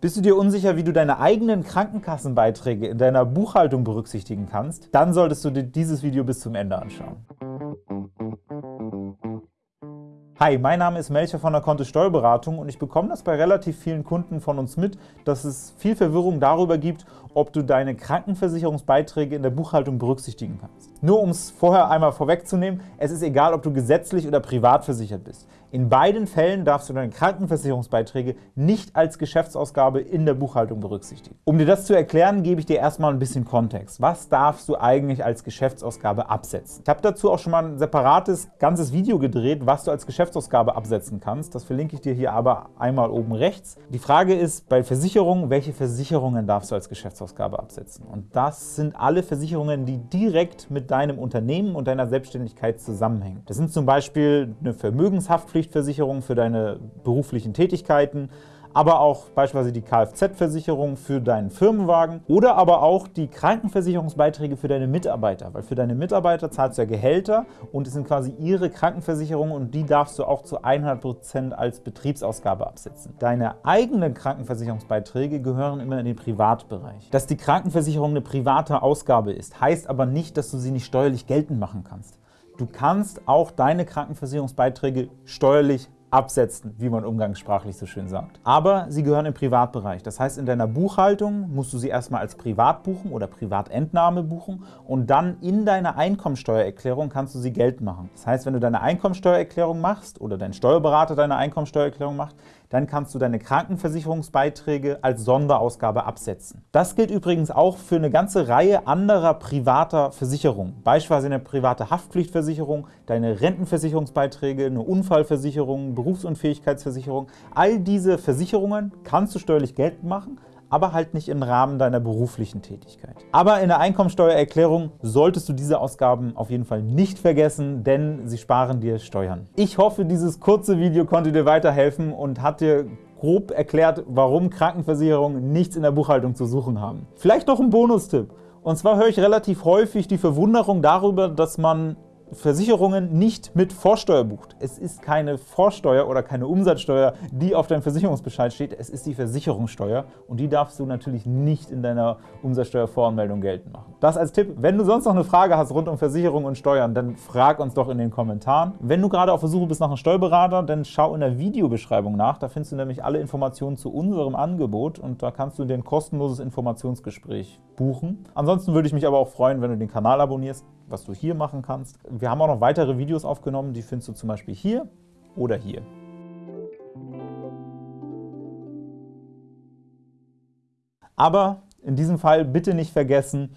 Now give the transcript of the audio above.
Bist du dir unsicher, wie du deine eigenen Krankenkassenbeiträge in deiner Buchhaltung berücksichtigen kannst? Dann solltest du dir dieses Video bis zum Ende anschauen. Hi, mein Name ist Melcher von der Kontist Steuerberatung und ich bekomme das bei relativ vielen Kunden von uns mit, dass es viel Verwirrung darüber gibt, ob du deine Krankenversicherungsbeiträge in der Buchhaltung berücksichtigen kannst. Nur um es vorher einmal vorwegzunehmen, es ist egal, ob du gesetzlich oder privat versichert bist. In beiden Fällen darfst du deine Krankenversicherungsbeiträge nicht als Geschäftsausgabe in der Buchhaltung berücksichtigen. Um dir das zu erklären, gebe ich dir erstmal ein bisschen Kontext. Was darfst du eigentlich als Geschäftsausgabe absetzen? Ich habe dazu auch schon mal ein separates, ganzes Video gedreht, was du als Geschäftsausgabe absetzen kannst. Das verlinke ich dir hier aber einmal oben rechts. Die Frage ist bei Versicherungen, welche Versicherungen darfst du als Geschäftsausgabe absetzen? Und das sind alle Versicherungen, die direkt mit deinem Unternehmen und deiner Selbstständigkeit zusammenhängen. Das sind zum Beispiel eine Vermögenshaftpflicht, Haftpflichtversicherung für deine beruflichen Tätigkeiten, aber auch beispielsweise die Kfz-Versicherung für deinen Firmenwagen oder aber auch die Krankenversicherungsbeiträge für deine Mitarbeiter, weil für deine Mitarbeiter zahlst du ja Gehälter und es sind quasi ihre Krankenversicherungen und die darfst du auch zu 100% als Betriebsausgabe absetzen. Deine eigenen Krankenversicherungsbeiträge gehören immer in den Privatbereich. Dass die Krankenversicherung eine private Ausgabe ist, heißt aber nicht, dass du sie nicht steuerlich geltend machen kannst. Du kannst auch deine Krankenversicherungsbeiträge steuerlich absetzen, wie man umgangssprachlich so schön sagt. Aber sie gehören im Privatbereich. Das heißt, in deiner Buchhaltung musst du sie erstmal als Privat buchen oder Privatentnahme buchen und dann in deiner Einkommensteuererklärung kannst du sie geltend machen. Das heißt, wenn du deine Einkommensteuererklärung machst oder dein Steuerberater deine Einkommensteuererklärung macht, dann kannst du deine Krankenversicherungsbeiträge als Sonderausgabe absetzen. Das gilt übrigens auch für eine ganze Reihe anderer privater Versicherungen, beispielsweise eine private Haftpflichtversicherung, deine Rentenversicherungsbeiträge, eine Unfallversicherung, Berufsunfähigkeitsversicherung. All diese Versicherungen kannst du steuerlich geltend machen aber halt nicht im Rahmen deiner beruflichen Tätigkeit. Aber in der Einkommensteuererklärung solltest du diese Ausgaben auf jeden Fall nicht vergessen, denn sie sparen dir Steuern. Ich hoffe, dieses kurze Video konnte dir weiterhelfen und hat dir grob erklärt, warum Krankenversicherungen nichts in der Buchhaltung zu suchen haben. Vielleicht noch ein Bonustipp. Und zwar höre ich relativ häufig die Verwunderung darüber, dass man Versicherungen nicht mit Vorsteuer bucht. Es ist keine Vorsteuer oder keine Umsatzsteuer, die auf deinem Versicherungsbescheid steht. Es ist die Versicherungssteuer und die darfst du natürlich nicht in deiner Umsatzsteuervoranmeldung geltend machen. Das als Tipp. Wenn du sonst noch eine Frage hast rund um Versicherungen und Steuern, dann frag uns doch in den Kommentaren. Wenn du gerade auf der Suche bist nach einem Steuerberater, dann schau in der Videobeschreibung nach. Da findest du nämlich alle Informationen zu unserem Angebot und da kannst du dir ein kostenloses Informationsgespräch buchen. Ansonsten würde ich mich aber auch freuen, wenn du den Kanal abonnierst, was du hier machen kannst. Wir haben auch noch weitere Videos aufgenommen, die findest du zum Beispiel hier oder hier. Aber in diesem Fall bitte nicht vergessen,